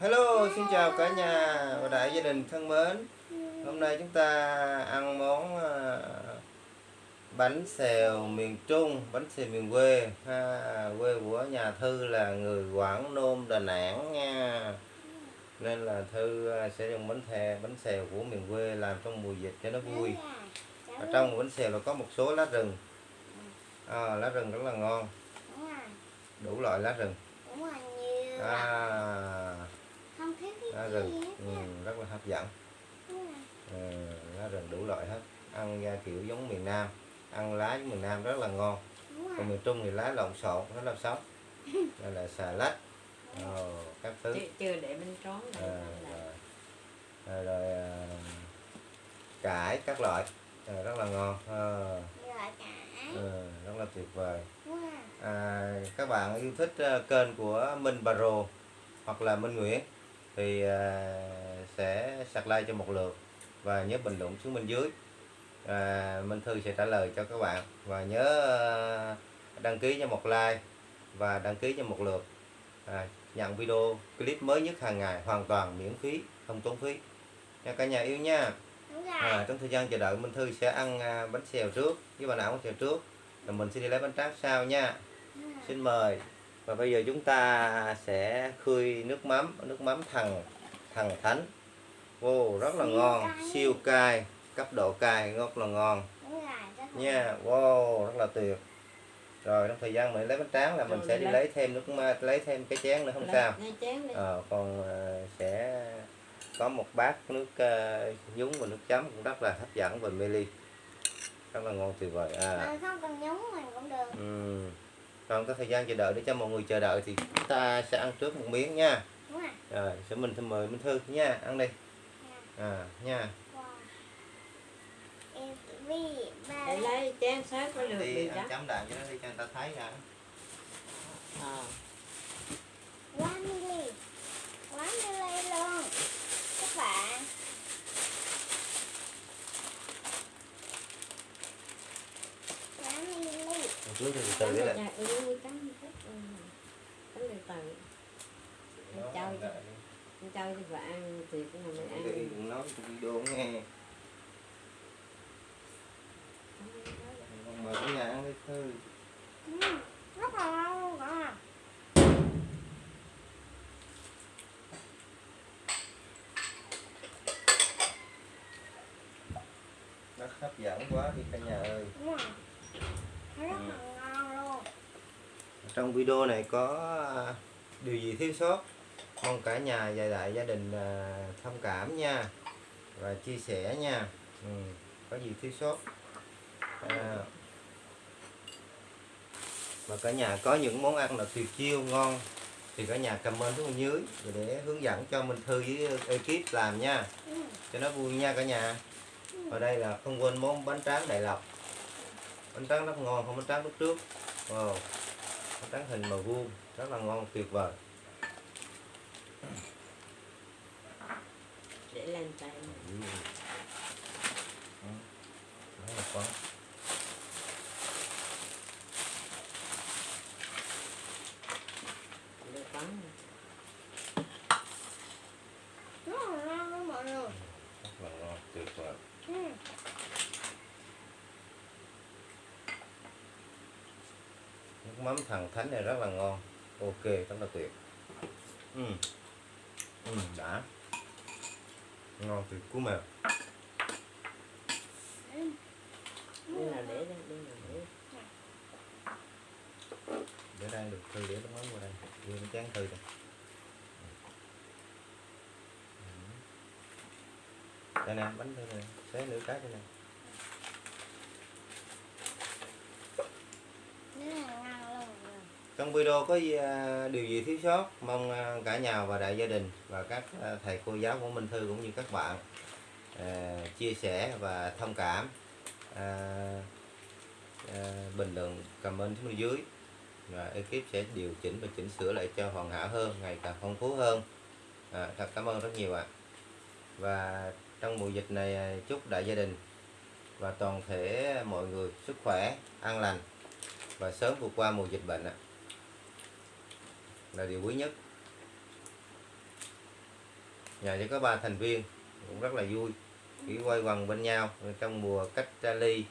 Hello, xin chào cả nhà và đại gia đình thân mến. Hôm nay chúng ta ăn món à, bánh xèo miền Trung, bánh xèo miền quê. Ha, quê của nhà Thư là người Quảng Nôm, Đà Nẵng nha. Nên là Thư à, sẽ dùng bánh thè, bánh xèo của miền quê làm trong mùa dịch cho nó vui. Ở trong bánh xèo là có một số lá rừng. À, lá rừng rất là ngon, đủ loại lá rừng. À, lá rừng, hết ừ, rất là hấp dẫn. Rồi. Ờ, lá rừng đủ loại hết. Ăn ra kiểu giống miền Nam. Ăn lá miền Nam rất là ngon. Rồi. Còn miền Trung thì lá lộn xộn rất là sống đây là xà lách. Ồ, các thứ. Chưa, chưa để bên trón đây Ờ, là rồi, rồi, rồi à, cải các loại. Ờ, rất là ngon. Ờ, ờ, rất là tuyệt vời. Rồi. À, các bạn yêu thích ờ, kênh của Minh Bà Rồ hoặc là Minh Nguyễn thì à, sẽ subscribe cho một lượt và nhớ bình luận xuống bên dưới. À, Minh Thư sẽ trả lời cho các bạn và nhớ ờ, đăng ký cho một like và đăng ký cho một lượt. À, nhận video clip mới nhất hàng ngày hoàn toàn miễn phí không tốn phí. Nha cả nhà yêu nha. À, trong thời gian chờ đợi Minh Thư sẽ ăn à, bánh xèo trước với bà não bánh xèo trước. Rồi mình sẽ đi lấy bánh tráng sau nha. Xin mời và bây giờ chúng ta sẽ khơi nước mắm nước mắm thằng thằng thánh. Wow rất là Siêu ngon cay. siêu cay cấp độ cay rất là ngon. Nha wow rất là tuyệt. Rồi trong thời gian mình lấy bánh tráng là mình Rồi sẽ đi lấy. lấy thêm nước ma lấy thêm cái chén nữa không lấy- sao? Ờ, còn ờ, sẽ có một bát nước ờ, nhúng và nước chấm cũng rất là hấp dẫn và mê ly. Rất là ngon tuyệt vời. À. Không cần nhúng mình cũng được. Ừ. Còn có thời gian chờ đợi để cho mọi người chờ đợi thì chúng ta sẽ ăn trước một miếng nha. đúng rồi Rồi, sẽ mình sẽ mời Minh Thư nha, ăn đi. À, nha. ba để lấy chén sát có được Đi chấm đạm cho nó đi cho người ta thấy ra. ờ quá mili quá mili luôn các bạn quá mili Một chút thì từ từ đấy lại. Dạ, ừ, cắn một chút ừ. cắn từ từ Anh trao cho anh trao cho vợ ăn thì cũng là mình Đi ăn đừng nói trong video nghe. Mời cả nhà ăn đi Thư. Ừ, rất là Rất hấp dẫn quá đi cả nhà ơi. Đúng rồi rất là ngon luôn. Trong video này có à, điều gì thiếu sót? Mong cả nhà và đại gia đình à, thông cảm nha. Và chia sẻ nha. Ừ, có gì thiếu sót? À, và cả nhà có những món ăn là tuyệt chiêu ngon thì cả nhà comment xuống bên dưới để hướng dẫn cho Minh Thư với ekip làm nha. Ừ. cho nó vui nha cả nhà. Ở đây là không quên món bánh tráng đại lộc bánh tráng rất ngon không bánh tráng lúc trước wow. bánh tráng hình màu vuông rất là ngon tuyệt vời để lên tay. Ừ. Rất là quá để bắn rất là ngon luôn mọi người rất là ngon tuyệt vời ừ. Thằng thánh này rất là ngon. Ok rất là tuyệt ừ. Ừ, đã. Ngon tuyệt cú mèo đây là để đây đây là để. Để đây được thư để nước mắm vào đây. Đưa cái chén thư đây. Ừ. đây nè bánh thư này xé nửa cái đây nè rất là ngon luôn mọi người trong video có à, điều gì thiếu sót? Mong à, cả nhà và đại gia đình và các à, thầy cô giáo của Minh Thư cũng như các bạn chia sẻ và thông cảm bình luận comment xuống dưới. Và ekip sẽ điều chỉnh và chỉnh sửa lại cho hoàn hảo hơn ngày càng phong phú hơn. À, thật cảm ơn rất nhiều ạ. Và trong mùa dịch này chúc đại gia đình và toàn thể mọi người sức khỏe an lành và sớm vượt qua mùa dịch bệnh ạ là điều quý nhất. Nhà chỉ có ba thành viên cũng rất là vui. Chỉ quay quần bên nhau trong mùa cách ly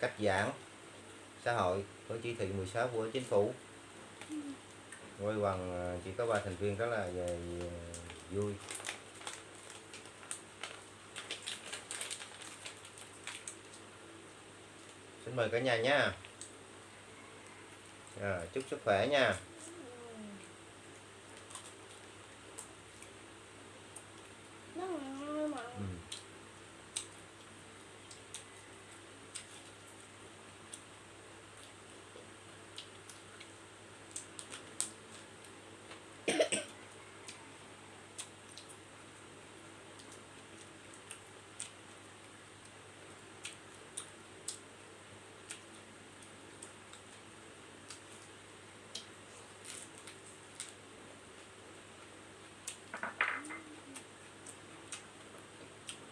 cách giãn xã hội với chỉ thị 16 của chính phủ. Quay quần à, chỉ có ba thành viên rất là vui. Xin mời cả nhà nha. À, chúc sức khỏe nha Rất là ngon mà. ừ.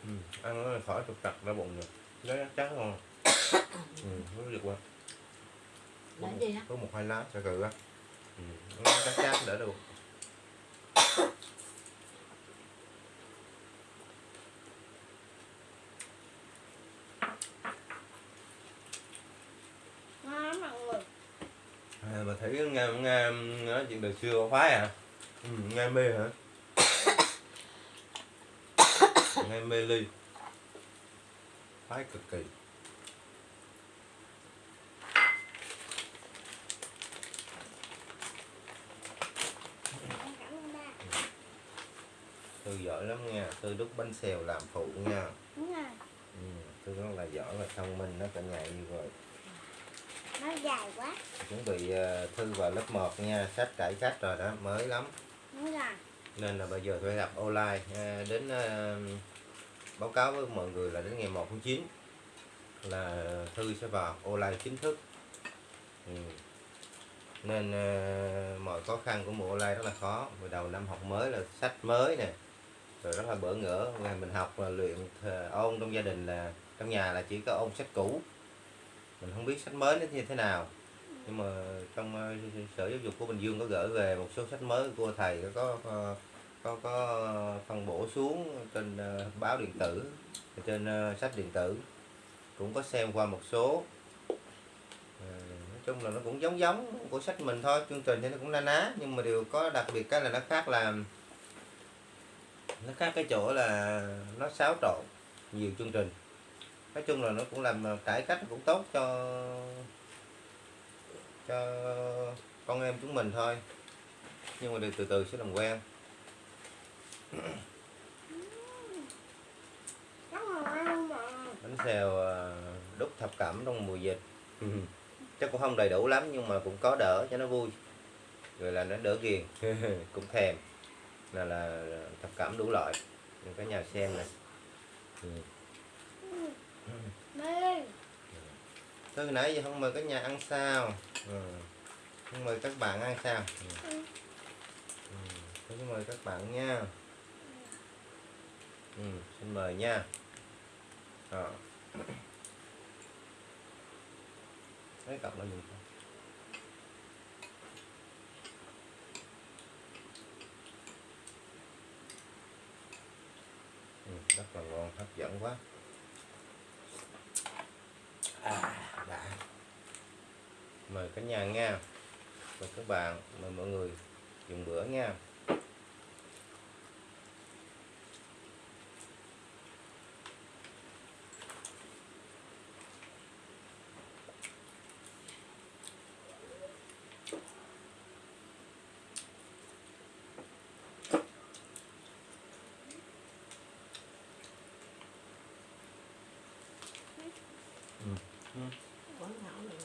Ừ. ăn nó khỏi trục trặc ra bụng rồi nó chắc không ừ, nó được qua Là gì á? có một hai lá sẽ cự á ừ. nó chắc chắc đỡ được Ngon lắm mọi người. à, mà thấy nghe nghe nói chuyện đời xưa phái à ừ, nghe mê hả nghe mê ly phái cực kỳ thư giỏi lắm nha thư đúc bánh xèo làm phụ nha Đúng rồi. ừ, thư rất là giỏi và thông minh nó cả nhà như rồi Nó dài quá. chuẩn bị ờ, thư vào lớp 1 nha sách cải cách rồi đó mới lắm Đúng rồi. nên là bây giờ phải gặp online à, đến à, báo cáo với mọi người là đến ngày 1 tháng 9 là thư sẽ vào online chính thức. Ừ. nên à, mọi khó khăn của mùa online rất là khó. Hồi đầu năm học mới là sách mới nè rồi rất là bỡ ngỡ. Ngày mình học là luyện ôn trong gia đình là trong nhà là chỉ có ôn sách cũ. Mình không biết sách mới nó như thế nào. Nhưng mà trong ờ, sở giáo dục của Bình Dương có gửi về một số sách mới của thầy có có có, có ờ, phân bổ xuống trên ờ, báo điện tử trên ờ, sách điện tử. Cũng có xem qua một số. Nói chung là nó cũng giống giống của sách mình thôi chương trình thì nó cũng na ná nhưng mà điều có đặc biệt cái là nó khác là nó khác cái chỗ là nó xáo trộn nhiều chương trình. Nói chung là nó cũng làm cải cách cũng tốt cho cho con em chúng mình thôi. Nhưng mà điều từ từ sẽ làm quen Rất là ngon mọi người bánh xèo ờ, đúc thập cẩm trong mùa dịch chắc cũng không đầy đủ lắm nhưng mà cũng có đỡ cho nó vui rồi là nó đỡ ghiền cũng thèm là là thập cẩm đủ loại để cả nhà xem này ừ. Từ nãy giờ không mời cả nhà ăn sao ừ. không mời các bạn ăn sao ừ. Ừ. Mời các bạn nha ừ. xin mời nha Đó. cái cặp là gì? Ừ, rất là ngon, hấp dẫn quá à, đã mời cả nhà nha mời các bạn mời mọi người dùng bữa nha Quán thảo này.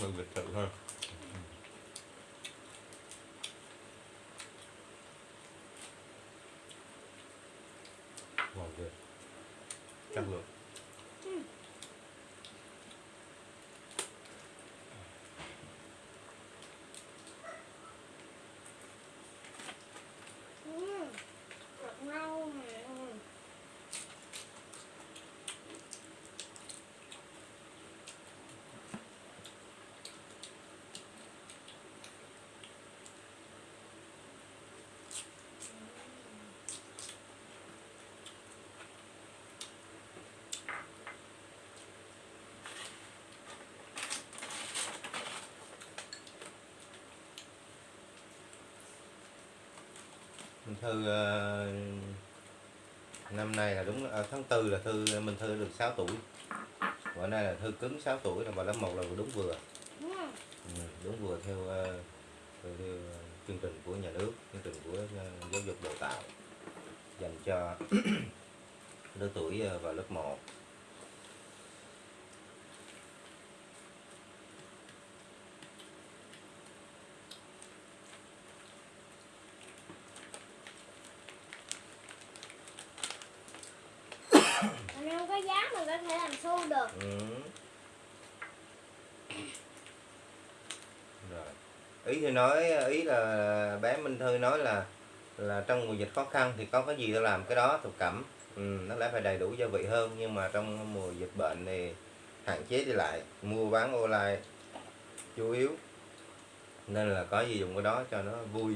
Mời cả nhà ăn. Ừm, Carlos. Thư ờ, năm nay là đúng à, tháng tư là Thư Minh Thư được 6 tuổi bữa nay là Thư cứng 6 tuổi là vào lớp một là đúng vừa Ừ. đúng vừa theo, ờ, theo, theo chương trình của nhà nước chương trình của giáo dục đào tạo dành cho lứa tuổi ờ, vào lớp 1 Mình không có giá mình có thể làm xu được. Ừ. Rồi. Ý thì nói ý là bé Minh Thư nói là là trong mùa dịch khó khăn thì có cái gì tao làm cái đó thục cẩm ừ, nó lẽ phải đầy đủ gia vị hơn nhưng mà trong mùa dịch bệnh thì hạn chế đi lại mua bán online chủ yếu nên là có gì dùng cái đó cho nó vui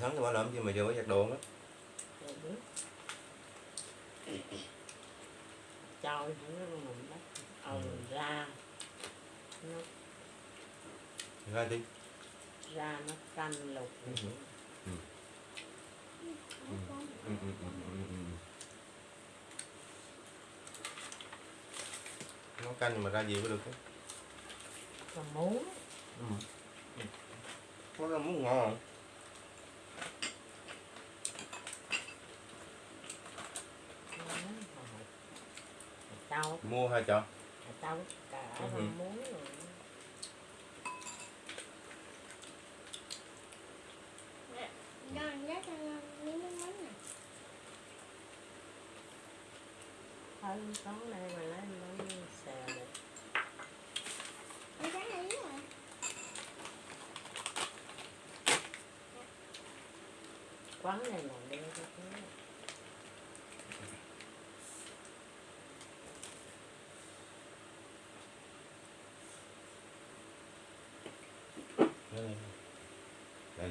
sáng thì bảo làm gì mà giờ mới giặt đồ đó Rồi biết. Trôi không nó mình bắt Ừ. ra nó ra đi ra nó canh lục Ừ. Ừ. Ừ, ừ, ừ, nấu canh mà ra gì mới được ấy. mà muốn ừ. có là muốn ngon tao. Mua hay cho tao cả Ừ. không muốn rồi. Con này. Mà lấy nó xèo được. Cái giá này rồi. quán này là đưa cho cái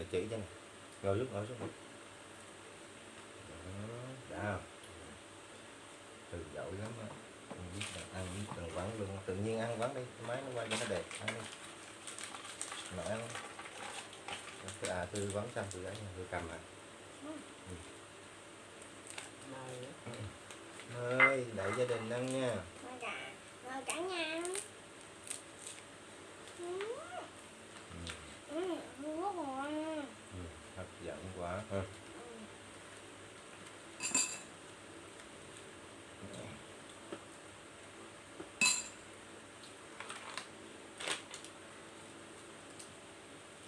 là chỉ cho này ngồi xuống ngồi xuống Đó, đã không từ dậu lắm á. Ăn biết là ăn biết cần quán luôn tự nhiên ăn quán đi máy nó quay cho nó đẹp ăn đi. Nội ăn à tư quán xong từ ấy tôi cầm à. Mời. Ơi đợi gia đình ăn nha. Mời cả, mời cả nhà ăn. Ừ. ừ. Ừ, rất ngon. Ừ. dẫn quá ha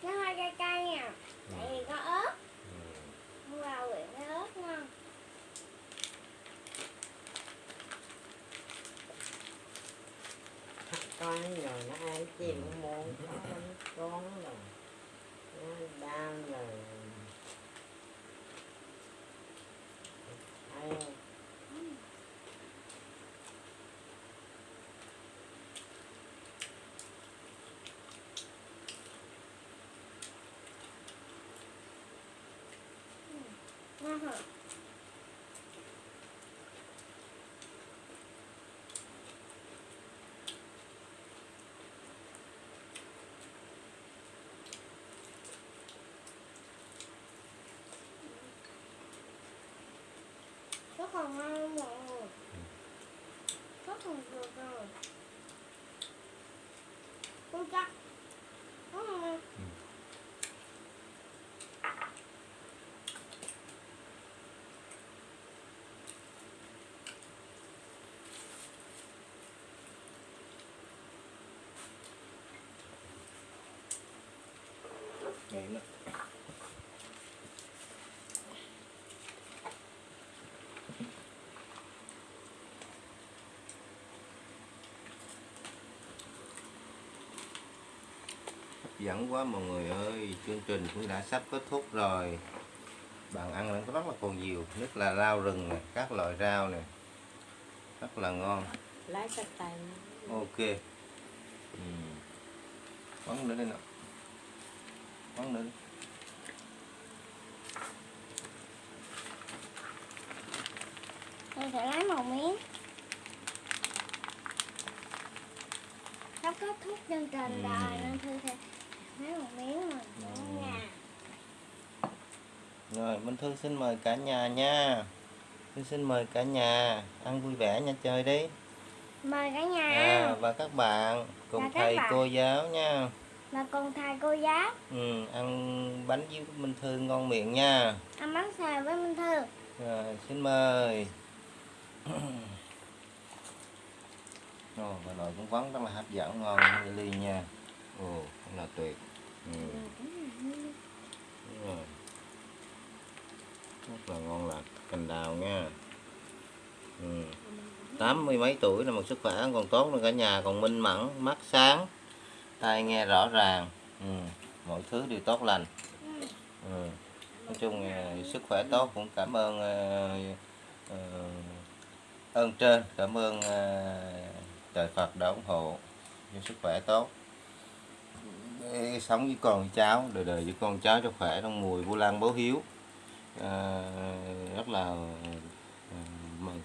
Nó hơi cay cay nha. Tại vì có ớt. ừ. Mua vào quyện cái ớt ngon. con rồi nó ăn chim môn con nó đau rồi ai Ngon hả? Rất còn ngon luôn mọi người. Rất còn được rồi. Không chắc. Rất ngon. Đó. hấp dẫn quá mọi người ơi chương trình cũng đã sắp kết thúc rồi. Bạn ăn vẫn rất là còn nhiều nhất là rau rừng này các loại rau này rất là ngon. Lấy cái tay ok. Ừ. quấn nữa đây nè nữa đi. Tôi sẽ lấy một miếng. sắp kết thúc chương trình Ừ. rồi nên thư sẽ lấy một miếng mà Ừ. nha rồi Minh Thư xin mời cả nhà nha Thư xin mời cả nhà ăn vui vẻ nha chơi đi mời cả nhà à, và các bạn cùng Và thầy bạn. cô giáo nha và cùng thầy cô giáo ừ, ăn bánh với Minh Thư ngon miệng nha. Ăn bánh xèo với Minh Thư. Rồi xin mời. Ồ, và nồi cũng vẫn rất là hấp dẫn ngon ly nha. Ồ rất là tuyệt. Ừ. Đúng rồi. rất là ngon lành cành đào nha. Ừ. tám mươi mấy tuổi là một sức khỏe còn tốt nữa cả nhà còn minh mẫn mắt sáng tai nghe rõ ràng ừ. mọi thứ đều tốt lành ừ. nói chung ờ, sức khỏe tốt cũng cảm ơn uh, ơn trên cảm ơn uh, trời Phật đã ủng hộ cho sức khỏe tốt để sống với con với cháu đời đời với con cháu cho khỏe trong mùi vu lan báo hiếu à, rất là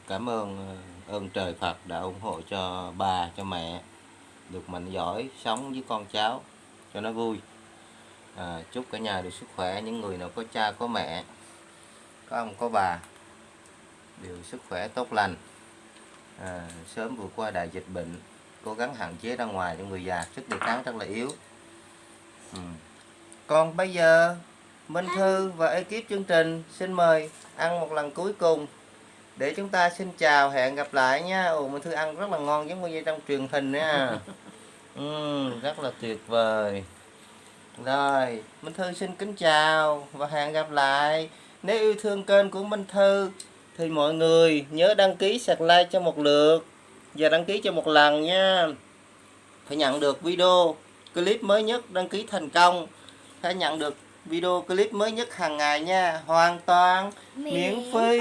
cảm ơn ơn trời Phật đã ủng hộ cho bà cho mẹ được mạnh giỏi sống với con cháu cho nó vui. À, chúc cả nhà được sức khỏe. Những người nào có cha có mẹ có ông có bà đều sức khỏe tốt lành. À, sớm vượt qua đại dịch bệnh cố gắng hạn chế ra ngoài cho người già. Sức đề kháng rất là yếu. Ừ. còn bây giờ Minh Thư và ekip chương trình xin mời ăn một lần cuối cùng để chúng ta xin chào hẹn gặp lại nha. Ồ Minh Thư ăn rất là ngon giống như trong truyền hình nha. Ừ, rất là tuyệt vời. Rồi Minh Thư xin kính chào và hẹn gặp lại. Nếu yêu thương kênh của Minh Thư thì mọi người nhớ đăng ký sạc like cho một lượt và đăng ký cho một lần nha. Phải nhận được video clip mới nhất đăng ký thành công. Phải nhận được video clip mới nhất hàng ngày nha. Hoàn toàn miễn phí.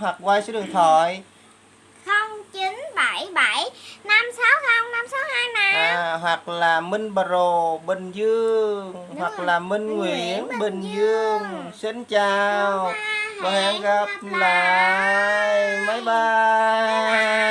hoặc qua số điện thoại. không chín bảy bảy năm sáu không năm sáu hai nè à, hoặc là Minh Pro Bình Dương. Đúng hoặc rồi. là Minh Nguyễn Bình Bình Dương. Dương. xin chào. Và hẹn gặp lại. Bye bye